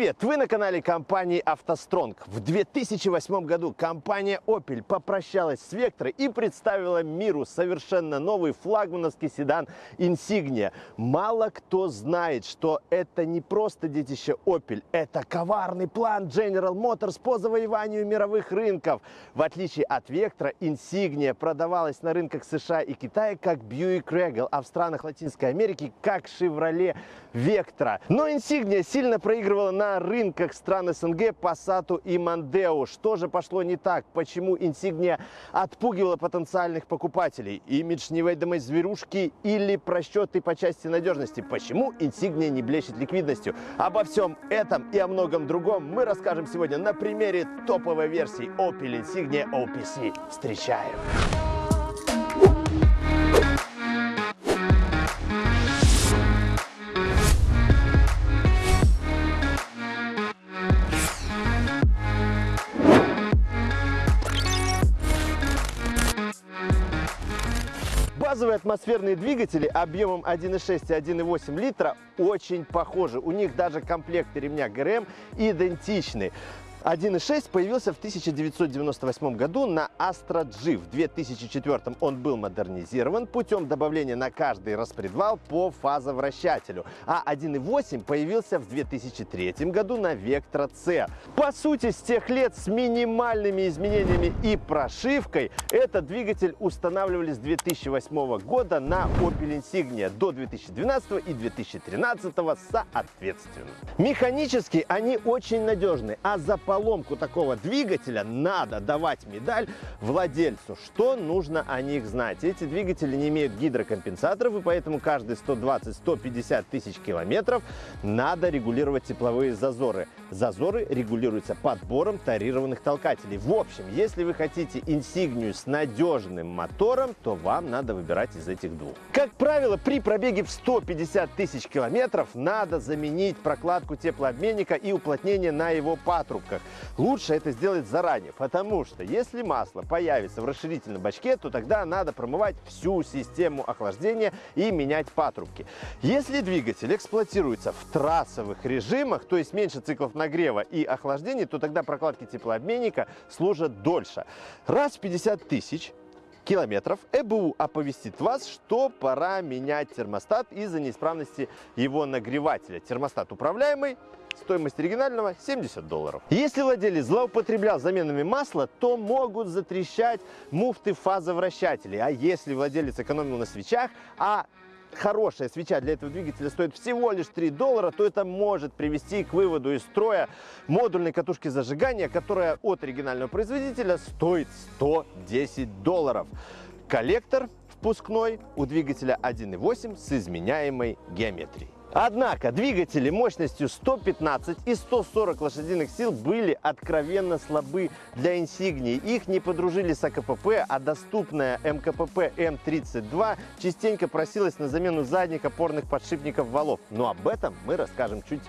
Привет! Вы на канале компании «АвтоСтронг». В 2008 году компания Opel попрощалась с Vectra и представила миру совершенно новый флагмановский седан Insignia. Мало кто знает, что это не просто детище Opel, это коварный план General Motors по завоеванию мировых рынков. В отличие от Vectra, Insignia продавалась на рынках США и Китая как Buick Regal, а в странах Латинской Америки как Chevrolet Vectra. Но Insignia сильно проигрывала на рынках стран СНГ Passat и Mondeo. Что же пошло не так? Почему Insignia отпугивала потенциальных покупателей? Имидж неведомой зверушки или просчеты по части надежности? Почему Insignia не блещет ликвидностью? Обо всем этом и о многом другом мы расскажем сегодня на примере топовой версии Opel Insignia OPC. Встречаем! Базовые атмосферные двигатели объемом 1,6 и 1,8 литра очень похожи. У них даже комплекты ремня ГРМ идентичны. 1.6 появился в 1998 году на Astra G. В 2004 он был модернизирован путем добавления на каждый распредвал по фазовращателю, а 1.8 появился в 2003 году на Vectra C. По сути, с тех лет с минимальными изменениями и прошивкой этот двигатель устанавливали с 2008 года на Opel Insignia до 2012 и 2013 соответственно. Механически они очень надежны, а за поломку такого двигателя надо давать медаль владельцу. Что нужно о них знать? Эти двигатели не имеют гидрокомпенсаторов, и поэтому каждые 120-150 тысяч километров надо регулировать тепловые зазоры. Зазоры регулируются подбором тарированных толкателей. В общем, если вы хотите инсигнию с надежным мотором, то вам надо выбирать из этих двух. Как правило, при пробеге в 150 тысяч километров надо заменить прокладку теплообменника и уплотнение на его патрубках условиях. Лучше это сделать заранее, потому что если масло появится в расширительном бачке, то тогда надо промывать всю систему охлаждения и менять патрубки. Если двигатель эксплуатируется в трассовых режимах, то есть меньше циклов нагрева и охлаждения, то тогда прокладки теплообменника служат дольше. Раз в 50 тысяч километров ЭБУ оповестит вас, что пора менять термостат из-за неисправности его нагревателя. Термостат управляемый, Стоимость оригинального 70 долларов. Если владелец злоупотреблял заменами масла, то могут затрещать муфты фазовращателей. А если владелец экономил на свечах, а хорошая свеча для этого двигателя стоит всего лишь 3 доллара, то это может привести к выводу из строя модульной катушки зажигания, которая от оригинального производителя стоит 110 долларов. Коллектор впускной у двигателя 1.8 с изменяемой геометрией. Однако двигатели мощностью 115 и 140 лошадиных сил были откровенно слабы для Insignia. Их не подружили с АКПП, а доступная МКПП М32 частенько просилась на замену задних опорных подшипников валов. Но об этом мы расскажем чуть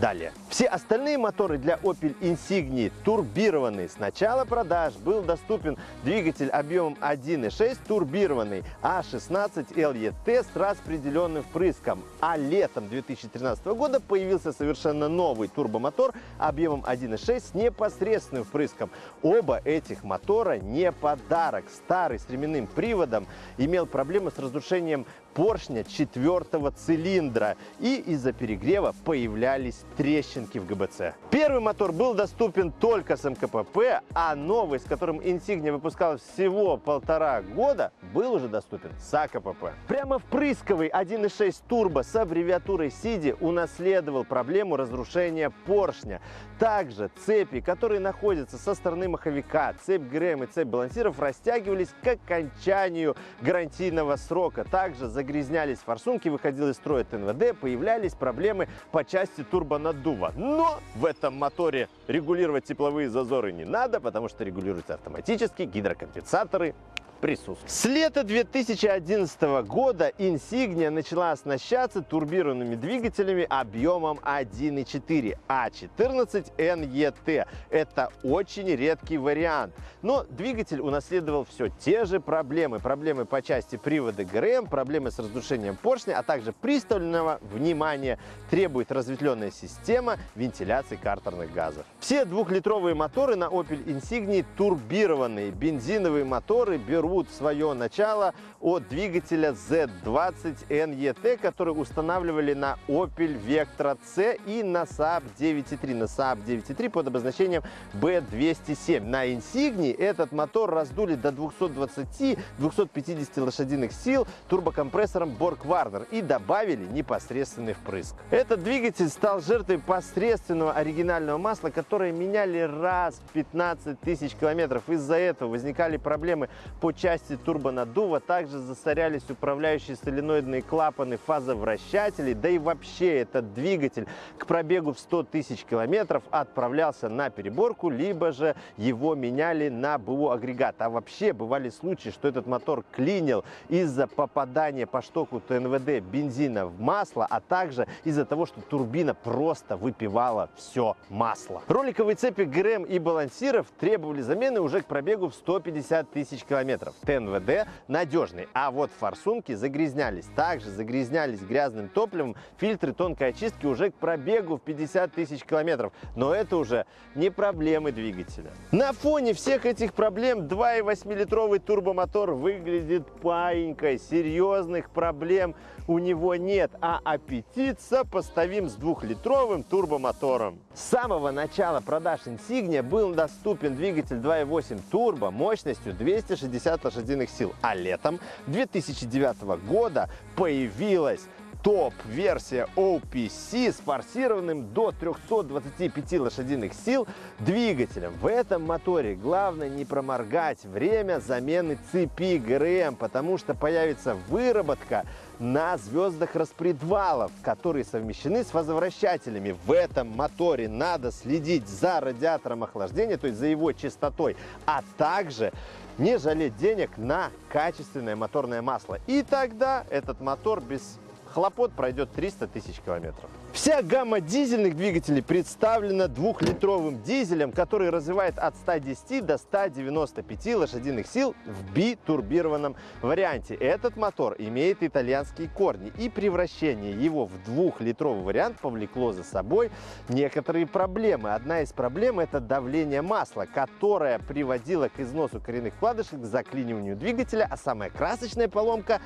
Далее. Все остальные моторы для Opel Insignia турбированные. С начала продаж был доступен двигатель объемом 1.6 турбированный А16 LET с распределенным впрыском. А летом 2013 года появился совершенно новый турбомотор объемом 1.6 с непосредственным впрыском. Оба этих мотора не подарок. Старый с ременным приводом имел проблемы с разрушением поршня четвертого цилиндра и из-за перегрева появлялись трещинки в ГБЦ. Первый мотор был доступен только с МКПП, а новый, с которым Insignia выпускалась всего полтора года, был уже доступен с АКПП. Прямо впрысковый 1.6 турбо с аббревиатурой SIDI унаследовал проблему разрушения поршня. Также цепи, которые находятся со стороны маховика, цепь ГРМ и цепь балансиров растягивались к окончанию гарантийного срока. Также загрязнялись форсунки, выходил из строя ТНВД, появлялись проблемы по части турбонаддува. Но в этом моторе регулировать тепловые зазоры не надо, потому что регулируются автоматически, гидрокомпенсаторы присутствует. С лета 2011 года Insignia начала оснащаться турбированными двигателями объемом 1.4 А14 NET. Это очень редкий вариант. Но двигатель унаследовал все те же проблемы. Проблемы по части привода ГРМ, проблемы с разрушением поршня, а также пристального внимания требует разветвленная система вентиляции картерных газов. Все двухлитровые моторы на Opel Insignia турбированные. Бензиновые моторы берут свое начало от двигателя Z20 NET, который устанавливали на Opel Vectra C и на Saab 9.3. На Saab 9.3 под обозначением B207. На Insignia этот мотор раздули до 220-250 лошадиных сил турбокомпрессором Borg Warner и добавили непосредственный впрыск. Этот двигатель стал жертвой посредственного оригинального масла, которое меняли раз в 15 тысяч километров. Из-за этого возникали проблемы по части турбонаддува, также засорялись управляющие соленоидные клапаны фазовращателей, да и вообще этот двигатель к пробегу в 100 тысяч километров отправлялся на переборку, либо же его меняли на БУ агрегат. А вообще бывали случаи, что этот мотор клинил из-за попадания по штоку ТНВД бензина в масло, а также из-за того, что турбина просто выпивала все масло. Роликовые цепи ГРМ и балансиров требовали замены уже к пробегу в 150 тысяч километров. ТНВД надежный, а вот форсунки загрязнялись. Также загрязнялись грязным топливом фильтры тонкой очистки уже к пробегу в 50 тысяч километров. Но это уже не проблемы двигателя. На фоне всех этих проблем 2,8-литровый турбомотор выглядит паинькой. Серьезных проблем у него нет, а аппетит сопоставим с двухлитровым турбомотором. С самого начала продаж Insignia был доступен двигатель 2.8 турбо мощностью 260 лошадиных сил, а летом 2009 года появилась топ-версия OPC с форсированным до 325 лошадиных сил двигателем. В этом моторе главное не проморгать время замены цепи ГРМ, потому что появится выработка на звездах распредвалов, которые совмещены с возвращателями. В этом моторе надо следить за радиатором охлаждения, то есть за его частотой, а также не жалеть денег на качественное моторное масло. И тогда этот мотор без хлопот пройдет 300 тысяч километров. Вся гамма дизельных двигателей представлена двухлитровым дизелем, который развивает от 110 до 195 лошадиных сил в битурбированном варианте. Этот мотор имеет итальянские корни, и превращение его в двухлитровый вариант повлекло за собой некоторые проблемы. Одна из проблем – это давление масла, которое приводило к износу коренных вкладышей, к заклиниванию двигателя, а самая красочная поломка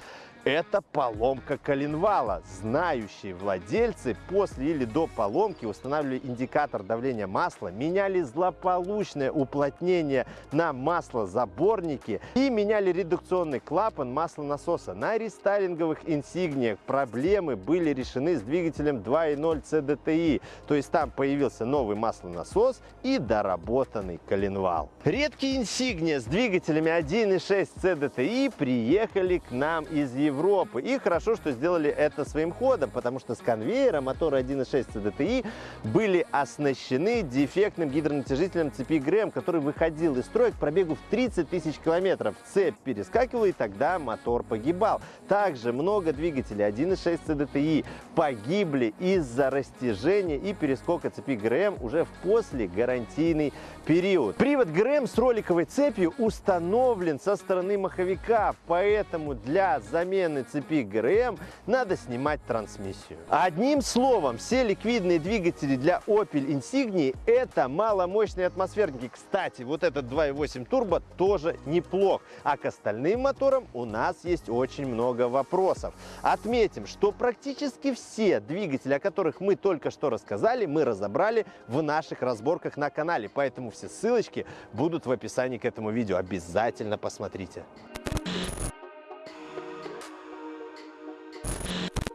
это поломка коленвала. Знающие владельцы после или до поломки устанавливали индикатор давления масла, меняли злополучное уплотнение на маслозаборнике и меняли редукционный клапан маслонасоса. На рестайлинговых инсигниях проблемы были решены с двигателем 2.0 CDTI, то есть там появился новый маслонасос и доработанный коленвал. Редкие инсигния с двигателями 1.6 CDTI приехали к нам из Европы Европы. И хорошо, что сделали это своим ходом, потому что с конвейера моторы 1.6 CDTI были оснащены дефектным гидронатяжителем цепи ГРМ, который выходил из строя к пробегу в 30 тысяч километров. Цепь перескакивала, и тогда мотор погибал. Также много двигателей 1.6 CDTI погибли из-за растяжения и перескока цепи ГРМ уже в после гарантийный период. Привод ГРМ с роликовой цепью установлен со стороны маховика, поэтому для замены цепи ГРМ надо снимать трансмиссию. Одним словом, все ликвидные двигатели для Opel Insignia это маломощные атмосферники. Кстати, вот этот 2.8 турбо тоже неплох. А к остальным моторам у нас есть очень много вопросов. Отметим, что практически все двигатели, о которых мы только что рассказали, мы разобрали в наших разборках на канале. Поэтому все ссылочки будут в описании к этому видео. Обязательно посмотрите.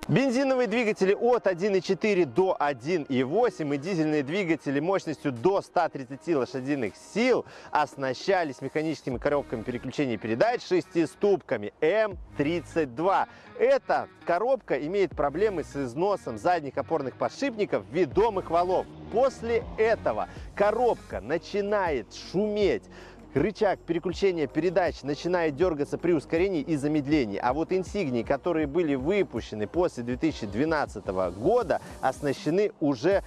Бензиновые двигатели от 1.4 до 1.8 и дизельные двигатели мощностью до 130 лошадиных сил оснащались механическими коробками переключения передач шестиступками М32. Эта коробка имеет проблемы с износом задних опорных подшипников ведомых валов. После этого коробка начинает шуметь, рычаг переключения передач начинает дергаться при ускорении и замедлении. А вот инсигнии, которые были выпущены после 2012 года, оснащены уже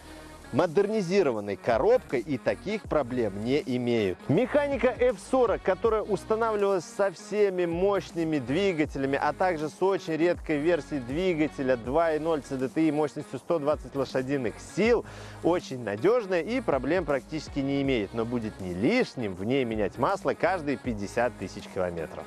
модернизированной коробкой и таких проблем не имеют. Механика F40, которая устанавливалась со всеми мощными двигателями, а также с очень редкой версией двигателя 2.0 CDTI мощностью 120 лошадиных сил, очень надежная и проблем практически не имеет, но будет не лишним в ней менять масло каждые 50 тысяч километров.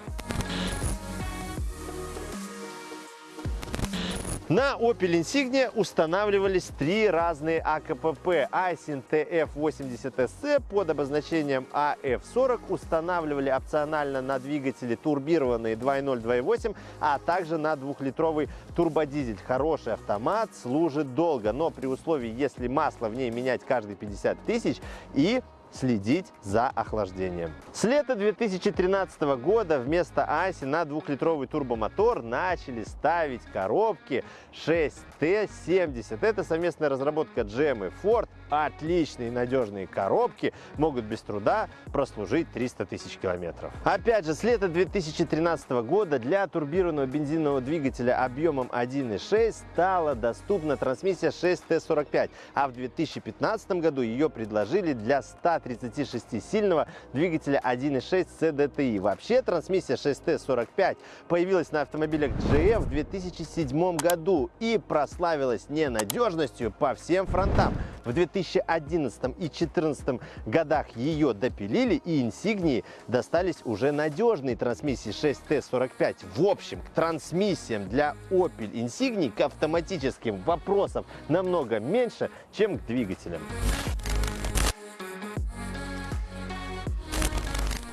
На Opel Insignia устанавливались три разные АКПП. Айсин TF80SC под обозначением AF40 устанавливали опционально на двигатели турбированные 2.0, 2.8, а также на двухлитровый турбодизель. Хороший автомат, служит долго, но при условии, если масло в ней менять каждые 50 тысяч и следить за охлаждением. С лета 2013 года вместо Аси на двухлитровый турбомотор начали ставить коробки 6T70. Это совместная разработка GM и Ford. Отличные надежные коробки могут без труда прослужить 300 тысяч километров. Опять же, с лета 2013 года для турбированного бензинового двигателя объемом 1.6 стала доступна трансмиссия 6T45, а в 2015 году ее предложили для 100 136-сильного двигателя 1.6 CDTI. Вообще трансмиссия 6T45 появилась на автомобилях GF в 2007 году и прославилась ненадежностью по всем фронтам. В 2011 и 2014 годах ее допилили и инсигнии достались уже надежные трансмиссии 6T45. В общем, к трансмиссиям для Opel Insigni к автоматическим вопросов намного меньше, чем к двигателям.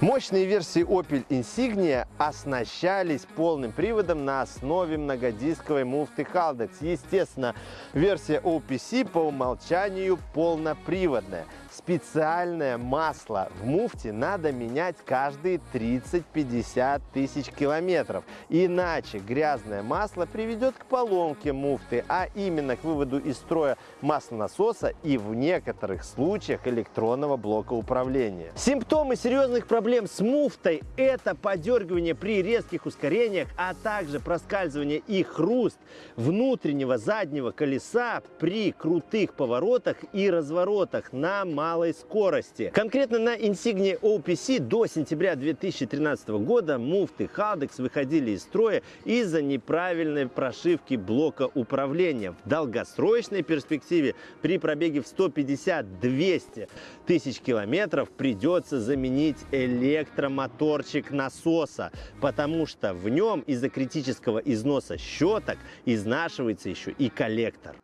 Мощные версии Opel Insignia оснащались полным приводом на основе многодисковой муфты Haldex. Естественно, версия OPC по умолчанию полноприводная специальное масло в муфте надо менять каждые 30-50 тысяч километров. Иначе грязное масло приведет к поломке муфты, а именно к выводу из строя маслонасоса и в некоторых случаях электронного блока управления. Симптомы серьезных проблем с муфтой – это подергивание при резких ускорениях, а также проскальзывание и хруст внутреннего заднего колеса при крутых поворотах и разворотах на малой скорости. Конкретно на Insignia OPC до сентября 2013 года муфты Haldex выходили из строя из-за неправильной прошивки блока управления. В долгосрочной перспективе при пробеге в 150-200 тысяч километров придется заменить электромоторчик насоса, потому что в нем из-за критического износа щеток изнашивается еще и коллектор.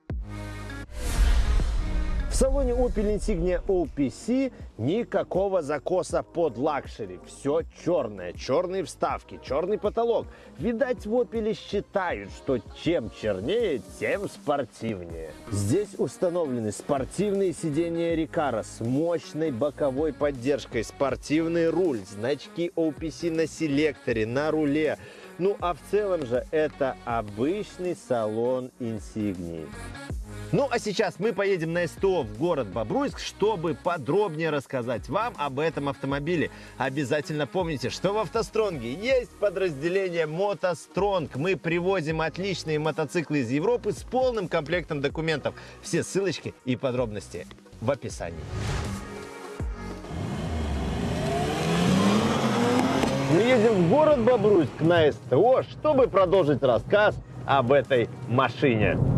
В салоне Opel Insignia OPC никакого закоса под luxury. Все черное, черные вставки, черный потолок. Видать, в Opel считают, что чем чернее, тем спортивнее. Здесь установлены спортивные сиденья Recaro с мощной боковой поддержкой, спортивный руль, значки OPC на селекторе, на руле. Ну а в целом же это обычный салон Insignia. Ну а сейчас мы поедем на СТО в город Бобруйск, чтобы подробнее рассказать вам об этом автомобиле. Обязательно помните, что в автостронге есть подразделение Мотостронг. Мы привозим отличные мотоциклы из Европы с полным комплектом документов. Все ссылочки и подробности в описании. Мы едем в город Бобруйск на СТО, чтобы продолжить рассказ об этой машине.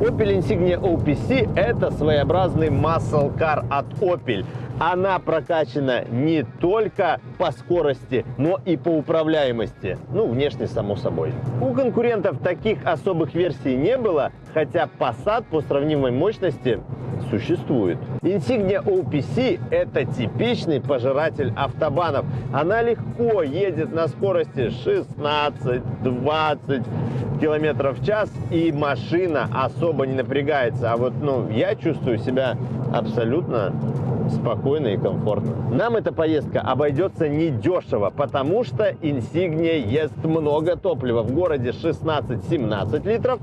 Opel Insignia OPC – это своеобразный car от Opel. Она прокачана не только по скорости, но и по управляемости. Ну, внешне, само собой. У конкурентов таких особых версий не было, хотя Passat по сравнимой мощности существует. Insignia OPC – это типичный пожиратель автобанов. Она легко едет на скорости 16-20 километров в час, и машина особо не напрягается. А вот ну, я чувствую себя абсолютно спокойно и комфортно. Нам эта поездка обойдется недешево, потому что Insignia ест много топлива. В городе 16-17 литров,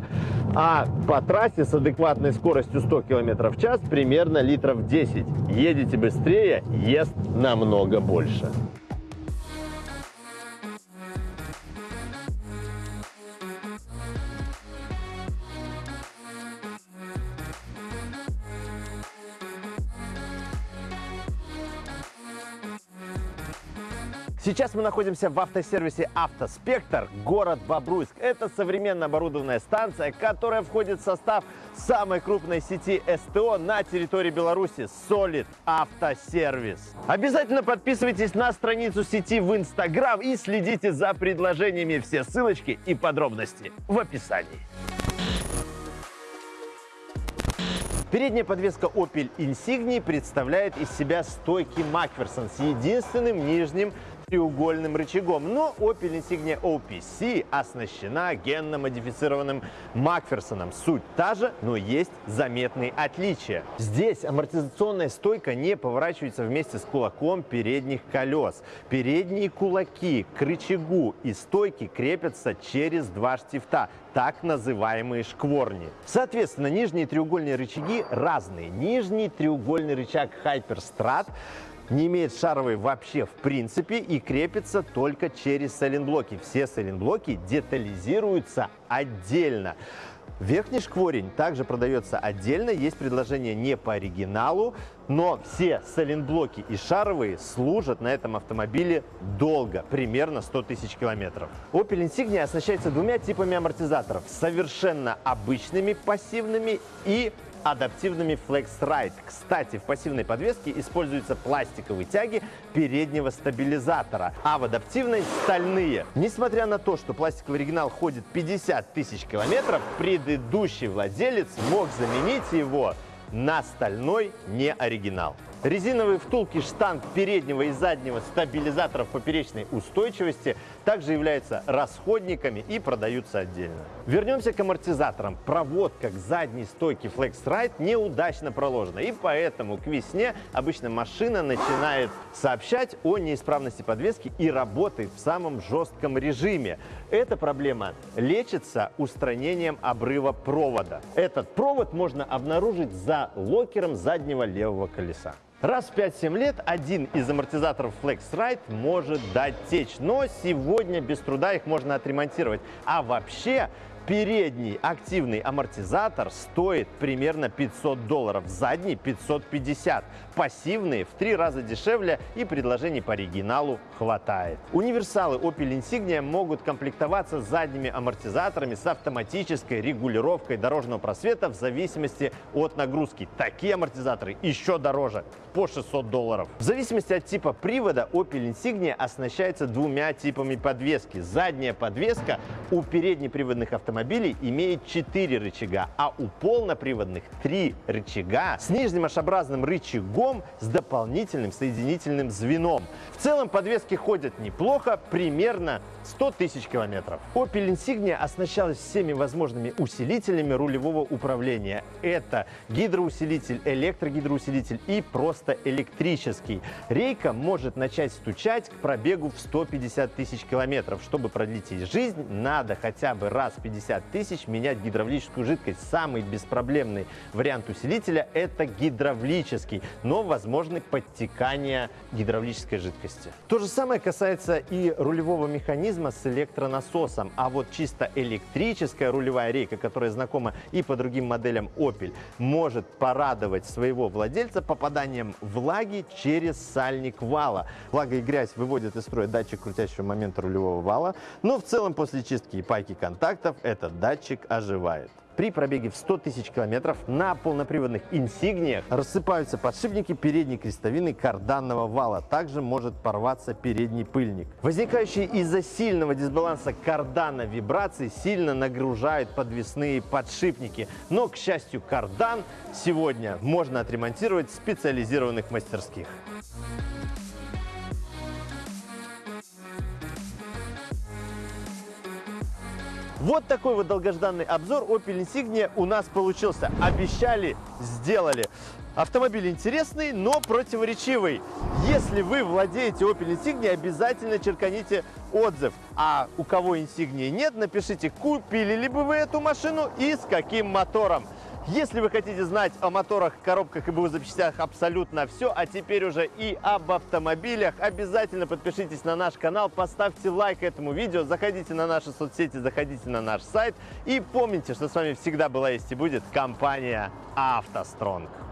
а по трассе с адекватной скоростью 100 км в час примерно литров 10. Едете быстрее, ест намного больше. Сейчас мы находимся в автосервисе «Автоспектр», город Бобруйск. Это современно оборудованная станция, которая входит в состав самой крупной сети СТО на территории Беларуси – Solid Автосервис. Обязательно подписывайтесь на страницу сети в Инстаграм и следите за предложениями. Все ссылочки и подробности в описании. Передняя подвеска Opel Insignia представляет из себя стойки Макферсон с единственным нижним треугольным рычагом. Но Opel Insignia OPC оснащена генно-модифицированным Макферсоном. Суть та же, но есть заметные отличия. Здесь амортизационная стойка не поворачивается вместе с кулаком передних колес. Передние кулаки к рычагу и стойки крепятся через два штифта так называемые шкворни. Соответственно, нижние треугольные рычаги разные. Нижний треугольный рычаг Hyperstrat не имеет шаровой вообще в принципе и крепится только через сайлентблоки. Все сайлентблоки детализируются отдельно. Верхний шкворень также продается отдельно, есть предложение не по оригиналу, но все сайлентблоки и шаровые служат на этом автомобиле долго, примерно 100 тысяч километров. Opel Insignia оснащается двумя типами амортизаторов, совершенно обычными пассивными и адаптивными Flex Ride. Кстати, в пассивной подвеске используются пластиковые тяги переднего стабилизатора, а в адаптивной стальные. Несмотря на то, что пластиковый оригинал ходит 50 тысяч километров, предыдущий владелец мог заменить его на стальной не оригинал. Резиновые втулки штанг переднего и заднего стабилизаторов поперечной устойчивости также являются расходниками и продаются отдельно. Вернемся к амортизаторам. Проводка к задней стойке FlexRide неудачно проложена, и поэтому к весне обычно машина начинает сообщать о неисправности подвески и работает в самом жестком режиме. Эта проблема лечится устранением обрыва провода. Этот провод можно обнаружить за локером заднего левого колеса. Раз в 5-7 лет один из амортизаторов FlexRide может дать течь, но сегодня без труда их можно отремонтировать. А вообще Передний активный амортизатор стоит примерно 500 долларов, задний 550. Пассивные в три раза дешевле и предложений по оригиналу хватает. Универсалы Opel Insignia могут комплектоваться задними амортизаторами с автоматической регулировкой дорожного просвета в зависимости от нагрузки. Такие амортизаторы еще дороже, по 600 долларов. В зависимости от типа привода Opel Insignia оснащается двумя типами подвески. Задняя подвеска у переднеприводных автомобилей автомобилей имеет 4 рычага, а у полноприводных 3 рычага с нижним ашобразным рычагом с дополнительным соединительным звеном. В целом подвески ходят неплохо, примерно 100 тысяч километров. Opel Insignia оснащалась всеми возможными усилителями рулевого управления. Это гидроусилитель, электрогидроусилитель и просто электрический. Рейка может начать стучать к пробегу в 150 тысяч километров. Чтобы продлить ей жизнь, надо хотя бы раз в 50 тысяч менять гидравлическую жидкость. Самый беспроблемный вариант усилителя – это гидравлический, но возможны подтекания гидравлической жидкости. То же самое касается и рулевого механизма с электронасосом, а вот чисто электрическая рулевая рейка, которая знакома и по другим моделям Opel, может порадовать своего владельца попаданием влаги через сальник вала. Влага и грязь выводят из строя датчик крутящего момента рулевого вала, но в целом после чистки и пайки контактов этот датчик оживает. При пробеге в 100 тысяч километров на полноприводных инсигниях рассыпаются подшипники передней крестовины карданного вала. Также может порваться передний пыльник. Возникающие из-за сильного дисбаланса кардана вибрации сильно нагружают подвесные подшипники. Но, к счастью, кардан сегодня можно отремонтировать в специализированных мастерских. Вот такой вот долгожданный обзор Opel Insignia у нас получился. Обещали, сделали. Автомобиль интересный, но противоречивый. Если вы владеете Opel Insignia, обязательно черканите отзыв. А у кого Insignia нет, напишите, купили ли бы вы эту машину и с каким мотором. Если вы хотите знать о моторах, коробках и БУ запчастях абсолютно все, а теперь уже и об автомобилях, обязательно подпишитесь на наш канал, поставьте лайк этому видео, заходите на наши соцсети, заходите на наш сайт и помните, что с вами всегда была есть и будет компания «АвтоСтронг».